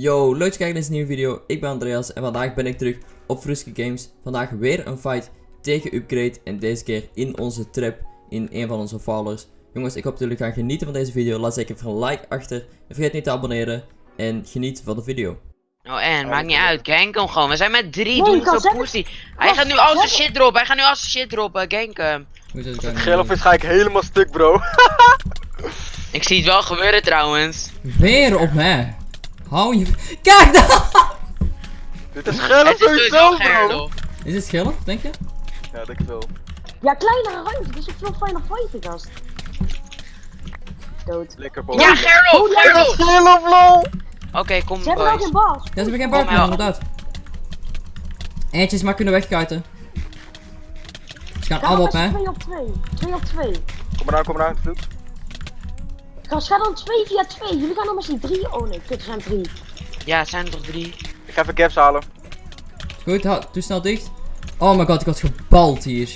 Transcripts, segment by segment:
Yo, leuk dat je kijkt naar deze nieuwe video. Ik ben Andreas en vandaag ben ik terug op Fruski Games. Vandaag weer een fight tegen Upgrade en deze keer in onze trap in een van onze followers. Jongens, ik hoop dat jullie gaan genieten van deze video. Laat zeker even een like achter en vergeet niet te abonneren en geniet van de video. Oh en, maakt niet uit, gank hem gewoon. We zijn met drie, Nee, doe je niet kan zo pussy. Hij gaat nu al zijn shit droppen, hij gaat nu al zijn shit droppen, gank hem. Zit het Gelofvis ga ik helemaal stuk, bro. Ik zie het wel gebeuren trouwens. Weer op mij. Hou je... Kijk dan! Dit is is sowieso bro. Gerlof. Is het schillen, denk je? Ja, denk ik wel. Ja, kleinere ruimte, dit is een veel fijner fighten, gast. Dood. Lekker, bro. Ja, Gerlof, Oh, Gerlof! Gelof, lol. Oké, kom Ze hebben ook boys. een bas. Ja, ze hebben geen Kom bar meer, maar. inderdaad. Eentje is maar kunnen wegkuiten. Ze gaan Ga allemaal op mij. 2 op 2. 2 op 2. Kom maar aan, kom maar aan. Vloed. Gast, ga dan 2 via 2. Jullie gaan dan z'n 3. Oh nee, kut, er zijn 3. Ja, het zijn er toch drie. Ik ga even gaps halen. Goed, hou- doe snel dicht. Oh my god, ik had gebald hier.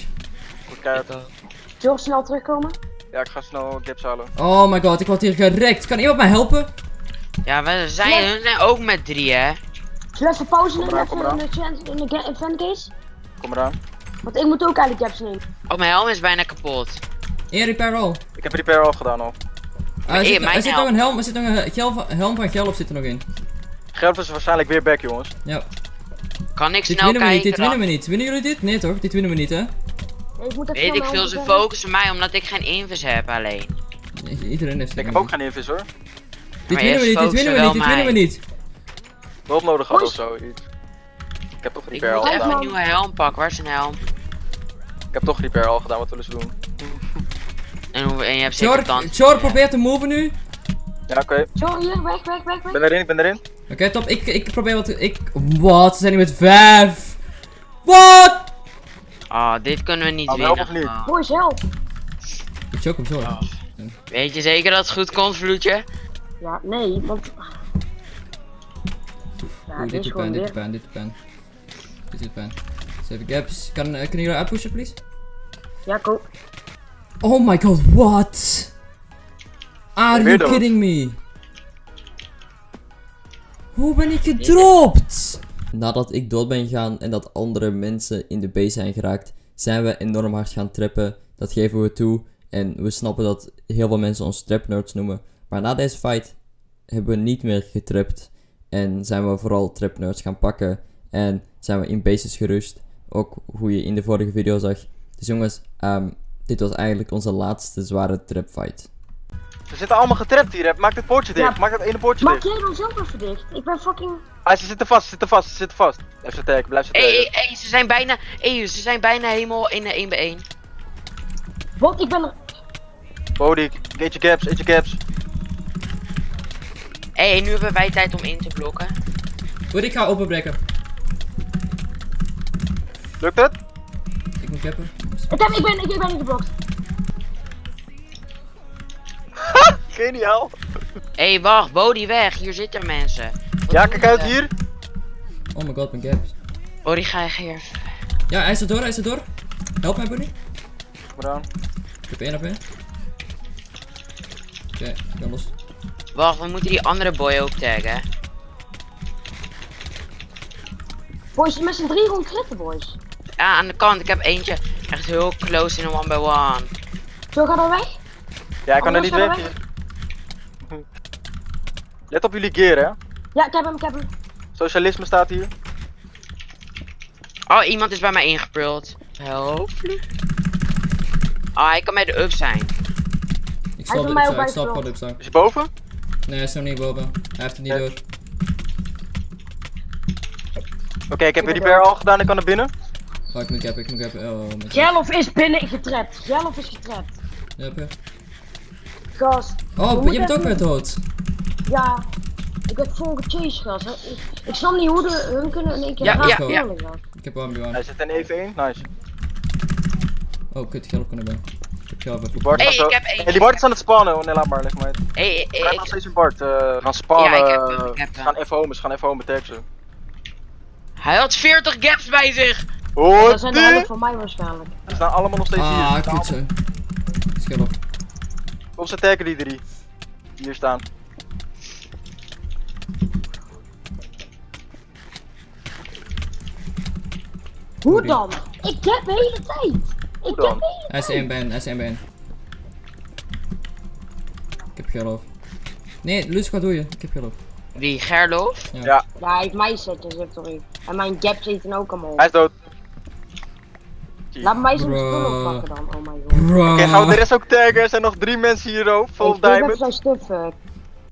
Goed, keihard. Zullen we snel terugkomen? Ja, ik ga snel gaps halen. Oh my god, ik word hier gerekt. Kan iemand mij helpen? Ja, we zijn, zijn ook met drie, hè. Zullen we pauze nemen? Even in de, chan- in de ga- event case? Kom maar aan. Want ik moet ook eigenlijk caps nemen. Oh, mijn helm is bijna kapot. Eén repair roll. Ik heb repair al gedaan al. Ah, er zit, er nog helm. een helm, er zit nog een van, helm van Gelf zit er nog in. Gelofvis is waarschijnlijk weer back, jongens. Ja. Kan ik Dit snel winnen we niet, dit kijken? winnen we niet. Winnen jullie dit? Nee toch? Dit winnen we niet hè? Nee, ik moet even Weet ik veel, ze focussen mij omdat ik geen invis heb alleen. Nee, Iedereen heeft Ik heb ook geen invis hoor. Dit Maar winnen we niet, dit winnen we niet, dit winnen we niet. Hulp nodig had of Boys. zo. iets. Ik heb toch Ik repair al moet even gedaan. een nieuwe helm pakken, waar is een helm? Ik heb toch repair al gedaan, wat willen ze doen? En, hoe, en je hebt zeker Chor. Chor probeert te moven nu. Ja, oké. Sorry, hier, weg, weg, weg, Ik weg. ben erin, ik ben erin. Oké, top. Ik, ik probeer wat. Ik. Wat? Ze zijn hier met vijf. Wat? Ah, dit kunnen we niet Oh, help winnen. of niet? Boys, help. Ik choke hem zo. Oh. Weet je zeker dat het goed komt, Vloedje? Ja, nee, want... Ja, dit dit is gewoon pijn, dit weer... doet pijn, dit doet pijn. Dit. Zeven gaps. Kan, eh, kunnen jullie uitpushen, please? Ja, go. Oh my god, what? Are you kidding me? Hoe ben ik gedropt? Nadat ik dood ben gegaan en dat andere mensen in de base zijn geraakt, zijn we enorm hard gaan trappen. Dat geven we toe. En we snappen dat heel veel mensen ons trapnerds noemen. Maar na deze fight hebben we niet meer getrapt. En zijn we vooral trapnerds gaan pakken. En zijn we in bases gerust. Ook hoe je in de vorige video zag. Dus jongens, ehm, dit was eigenlijk onze laatste zware trapfight. Ze zitten allemaal getrapt hier, hè. Maak dit poortje dicht. Ja. Maak dat ene poortje Maak dicht. jij dan zelf even dicht? Ik ben fucking... Ah, ze zitten vast, ze zitten vast, ze zitten vast. Blijf ze taggen, blijf ze Hé, hé, hé, ze zijn bijna. Hé, ze zijn bijna helemaal in de 1 bij 1. Wat? Ik ben er... Bodie, eet je gaps, eet je gaps. Hé, nu hebben wij tijd om in te blokken. Goed, ik ga openbreken. Lukt het? Ik moet cappen. Ik, heb, ik ben, ik, ben niet geblokt. Geniaal. Hé, wacht, Bodie weg, hier zitten mensen. Wat Ja, kijk uit hier. Oh my god, mijn gaps. Bodie, ga je hier. Ja, hij is er door, hij is er door. Help mij, buddy. Kom maar aan. Ik heb één op één. Oké, ik ben los. Wacht, we moeten die andere boy ook taggen. Boys, met z'n drie rond kritten, boys. Ja, aan de kant, ik heb eentje echt heel close in een one by one. Zo, ga dan weg. Ja, ik kan er niet weg. Let op jullie gear, hè. Ja, ik heb hem, ik heb hem. Socialisme staat hier. Oh, iemand is bij mij ingeprult. Help. Ah, hij kan bij de up zijn. Ik Hij stop is de bij mij upside, ook ik bij Is de hij boven? Nee, hij is nog niet boven. Hij heeft het niet Ja. door. Oké, ik heb weer ben repair al gedaan, ik kan naar binnen. Oh, ik moet cappen, ik moet cappen. Oh, mijn god. Jellof is binnen getrapt. Jellof is getrapt. Ja, oké. Gast. Oh, je bent ook weer dood. Ja. Ik werd vol gechased, gast. Ik, ik snap niet hoe de, hun kunnen in één keer Ja, ja, ja. Ik heb 1 Hij zit in even 1, nice. Oh, kut, geld kunnen ben. Ik heb geld Die even. Bart Hey, ik heb één. Hey, die Bart is aan het spannen. Oh nee, laat maar, leg maar uit. Hey, Ik hey, heb nog steeds een Bart. eh, we gaan spannen. Ja, ik heb ik heb gaan even home, ze gaan even home tag ze. hij had 40 gaps bij zich. Dat zijn de voor mij waarschijnlijk. Ze staan allemaal nog steeds ah, hier. Ah, kutsen. Schil op. Kom, ze tegen die drie. Die hier staan. Hoe dan? Ik heb de hele tijd! Ik heb Hij is tijd! S1 ben, S1 ben. Ik heb Gerlof. Nee, Lus, wat doe je? Ik heb Gerlof. Wie, Gerlof? Ja. Ja, hij heeft mij setjes, Victory. sorry. En mijn gap zit er ook allemaal. Hij is dood. Laat mij zo'n spul oppakken dan, oh my god. Bro. Oké, gaan we de rest ook taggen? Er zijn nog drie mensen hier, oh. Vol diamond. zijn stuff.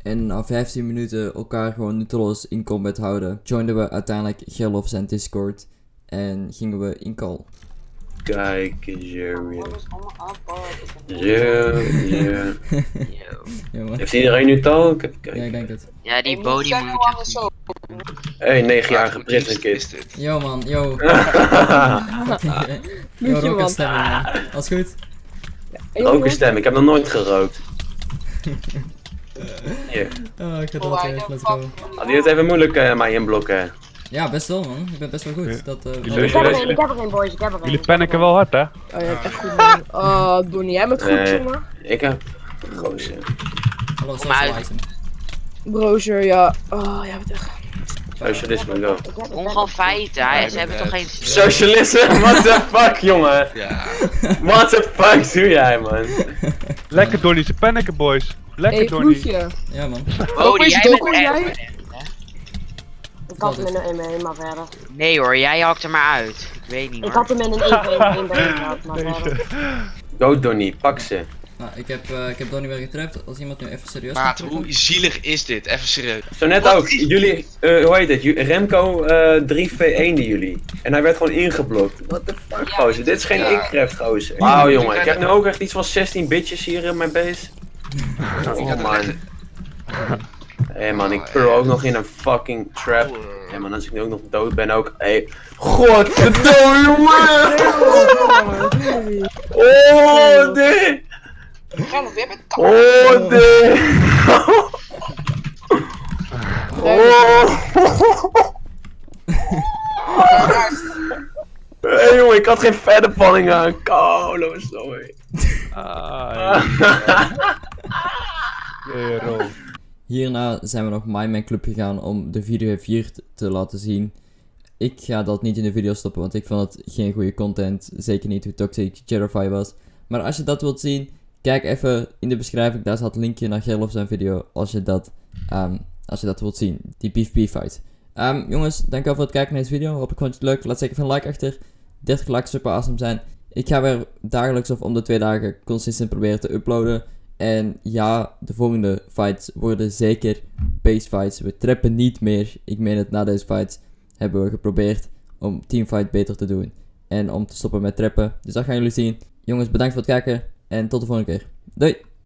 En na 15 minuten elkaar gewoon nutteloos in combat houden, joinden we uiteindelijk Gerlof zijn Discord en gingen we in call. Kijk eens, Jeremy. Ja. Heeft iedereen nu taal? Ja, ik denk het. Ja, die body moet je Hey, 9-jarige prison kid. Yo man, yo. Moet yo, je, roken man. Alles goed? Ook een stem, ik heb nog nooit gerookt. Hier. Oh, ik ga dat weer, let's go. Had je het even moeilijk eh, mij inblokken? Ja, best wel man. Ik ben best wel goed. Dat, eh, Jullie- Ik heb er geen, ik heb er geen boys, ik heb er geen. Jullie panikken wel hard, hè? Oh ja, echt goed man. Oh, Donnie, jij bent goed, Nee. jongen. Ik heb... Gozer. Hallo, Kom uit. socialize hem. Brozer, ja. Oh, jij bent echt... Socialisme, go. Gewoon feiten. Hij, ze hebben toch geen... Socialisme? What the fuck, jongen? Ja. What the fuck doe jij, man? Lekker Donnie, ze panikken, boys. Lekker Hey, Donnie. Ja man. Body, is jij bent jij? Ik had hem in een 1 maar verder. Nee hoor, jij hakt er maar uit. Ik weet niet Ik hoor. had hem in een 1 1 been gehad, maar verder. Go, Donnie, pak ze. Nou, ik heb, eh ik heb Donnie weer getrapt. Als iemand nu even serieus trekken. hoe zielig is dit? Even serieus. Zo net ook, jullie, eh, hoe heet het? Remco eh 3v1 jullie. En hij werd gewoon ingeblokt. What the fuck, gozer? Dit is geen Ja. Incraft, gozer. Wauw, jongen. Ik heb nu ook echt iets van 16 bitches hier in mijn base. Oh, man. Hé hey, man, ik pearl ook nog in een fucking trap. Hé hey, man, als ik nu ook nog dood ben ook. Hé, hey. godverdomme jongen! Oh, dit! Oh, dit! Oh! Hé hey, jongen, ik had geen verder valling aan. Kolo, sorry. Ah, ja, rol. Hierna zijn we nog My Man Club gegaan om de video 4 te laten zien. Ik ga dat niet in de video stoppen, want ik vond het geen goede content. Zeker niet hoe toxic Jerify was. Maar als je dat wilt zien, kijk even in de beschrijving. Daar staat een linkje naar Gerlof zijn video. Als je dat, ehm, als je dat wilt zien. Die PvP fight. Ehm, jongens, dankjewel voor het kijken naar deze video. Hopelijk vond je het leuk. Laat zeker even een like achter. 30 likes super awesome zijn. Ik ga weer dagelijks of om de twee dagen consistent proberen te uploaden. En ja, de volgende fights worden zeker base fights. We trappen niet meer. Ik meen het, na deze fights hebben we geprobeerd om teamfight beter te doen. En om te stoppen met trappen. Dus dat gaan jullie zien. Jongens, bedankt voor het kijken. En tot de volgende keer. Doei!